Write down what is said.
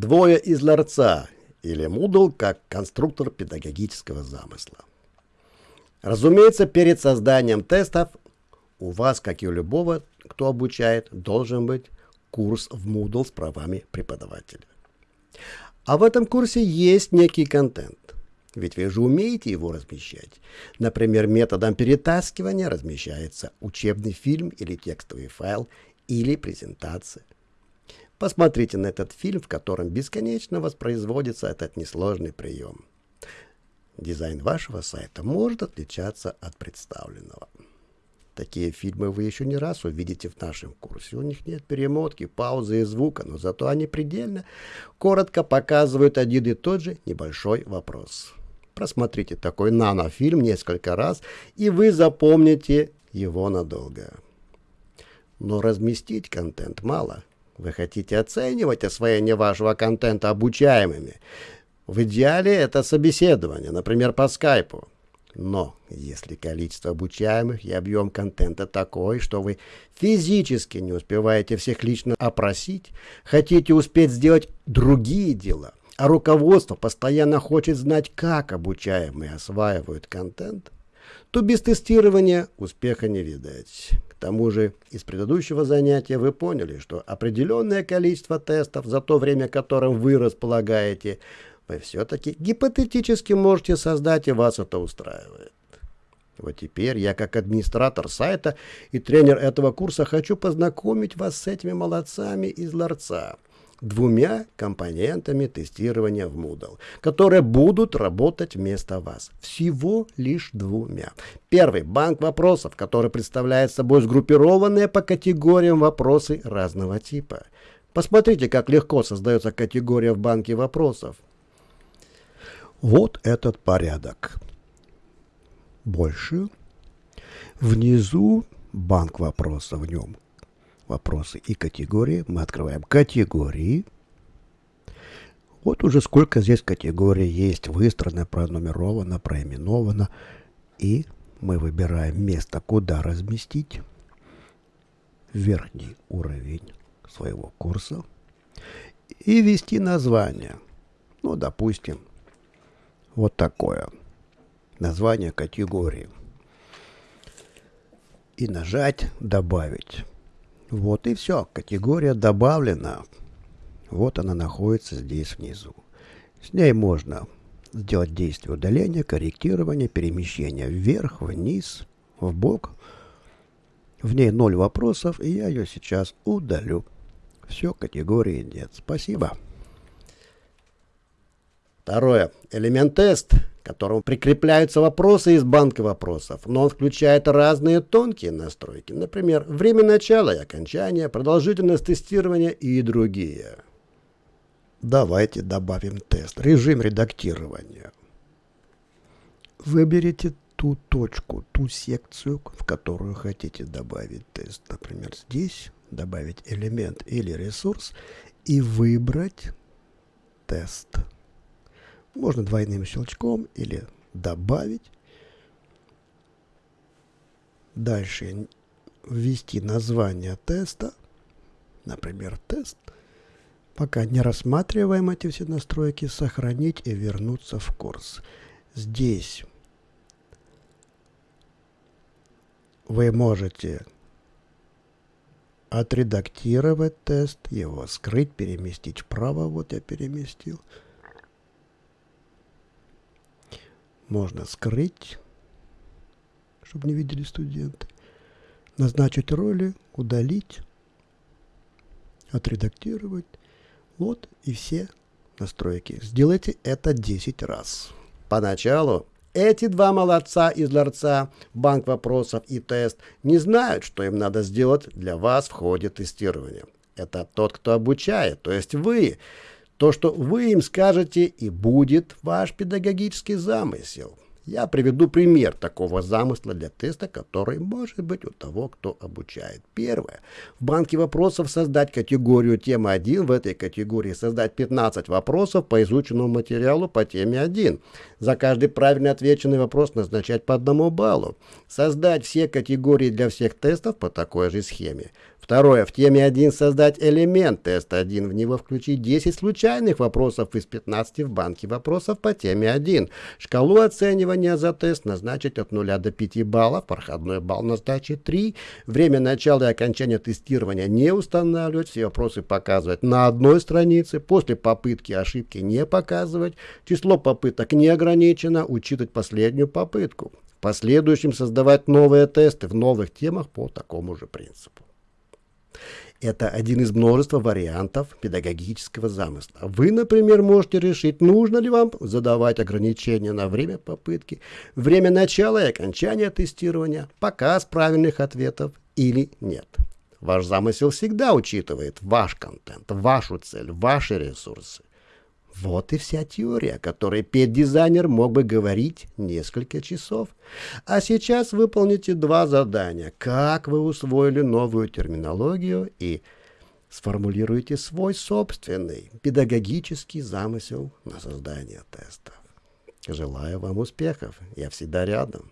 Двое из ларца или Moodle как конструктор педагогического замысла. Разумеется, перед созданием тестов у вас, как и у любого, кто обучает, должен быть курс в Moodle с правами преподавателя. А в этом курсе есть некий контент. Ведь вы же умеете его размещать. Например, методом перетаскивания размещается учебный фильм или текстовый файл или презентация. Посмотрите на этот фильм, в котором бесконечно воспроизводится этот несложный прием. Дизайн вашего сайта может отличаться от представленного. Такие фильмы вы еще не раз увидите в нашем курсе. У них нет перемотки, паузы и звука, но зато они предельно коротко показывают один и тот же небольшой вопрос. Просмотрите такой нанофильм несколько раз, и вы запомните его надолго. Но разместить контент мало – вы хотите оценивать освоение вашего контента обучаемыми. В идеале это собеседование, например, по скайпу. Но если количество обучаемых и объем контента такой, что вы физически не успеваете всех лично опросить, хотите успеть сделать другие дела, а руководство постоянно хочет знать, как обучаемые осваивают контент, то без тестирования успеха не видать. К тому же из предыдущего занятия вы поняли, что определенное количество тестов за то время, которым вы располагаете, вы все-таки гипотетически можете создать, и вас это устраивает. Вот теперь я, как администратор сайта и тренер этого курса, хочу познакомить вас с этими молодцами из ларца – двумя компонентами тестирования в Moodle, которые будут работать вместо вас. Всего лишь двумя. Первый – банк вопросов, который представляет собой сгруппированные по категориям вопросы разного типа. Посмотрите, как легко создается категория в банке вопросов. Вот этот порядок. Больше. Внизу банк вопросов в нем вопросы и категории. Мы открываем категории. Вот уже сколько здесь категорий есть, выстроено, пронумеровано, проименовано. И мы выбираем место, куда разместить верхний уровень своего курса и ввести название. Ну, допустим, вот такое. Название категории. И нажать «Добавить». Вот и все. Категория добавлена. Вот она находится здесь внизу. С ней можно сделать действие удаления, корректирования, перемещения вверх, вниз, в бок. В ней ноль вопросов, и я ее сейчас удалю. Все, категории нет. Спасибо. Второе. Элемент тест к которому прикрепляются вопросы из банка вопросов, но он включает разные тонкие настройки, например, время начала и окончания, продолжительность тестирования и другие. Давайте добавим тест. Режим редактирования. Выберите ту точку, ту секцию, в которую хотите добавить тест. Например, здесь добавить элемент или ресурс и выбрать тест. Можно двойным щелчком или добавить. Дальше ввести название теста. Например, тест. Пока не рассматриваем эти все настройки, сохранить и вернуться в курс. Здесь вы можете отредактировать тест, его скрыть, переместить вправо. Вот я переместил. Можно скрыть, чтобы не видели студенты, назначить роли, удалить, отредактировать. Вот и все настройки. Сделайте это 10 раз. Поначалу эти два молодца из ларца, банк вопросов и тест, не знают, что им надо сделать для вас в ходе тестирования. Это тот, кто обучает, то есть вы. То, что вы им скажете, и будет ваш педагогический замысел. Я приведу пример такого замысла для теста, который может быть у того, кто обучает. Первое. В банке вопросов создать категорию темы 1. В этой категории создать 15 вопросов по изученному материалу по теме 1. За каждый правильно отвеченный вопрос назначать по одному баллу. Создать все категории для всех тестов по такой же схеме. Второе. В теме 1 создать элемент теста 1. В него включить 10 случайных вопросов из 15 в банке вопросов по теме 1. Шкалу оценивания за тест назначить от 0 до 5 баллов. Проходной балл назначить 3. Время начала и окончания тестирования не устанавливать. Все вопросы показывать на одной странице. После попытки ошибки не показывать. Число попыток не ограничено. Учитывать последнюю попытку. В последующем создавать новые тесты в новых темах по такому же принципу. Это один из множества вариантов педагогического замысла. Вы, например, можете решить, нужно ли вам задавать ограничения на время попытки, время начала и окончания тестирования, показ правильных ответов или нет. Ваш замысел всегда учитывает ваш контент, вашу цель, ваши ресурсы. Вот и вся теория, о которой педдизайнер мог бы говорить несколько часов. А сейчас выполните два задания. Как вы усвоили новую терминологию и сформулируйте свой собственный педагогический замысел на создание тестов. Желаю вам успехов. Я всегда рядом.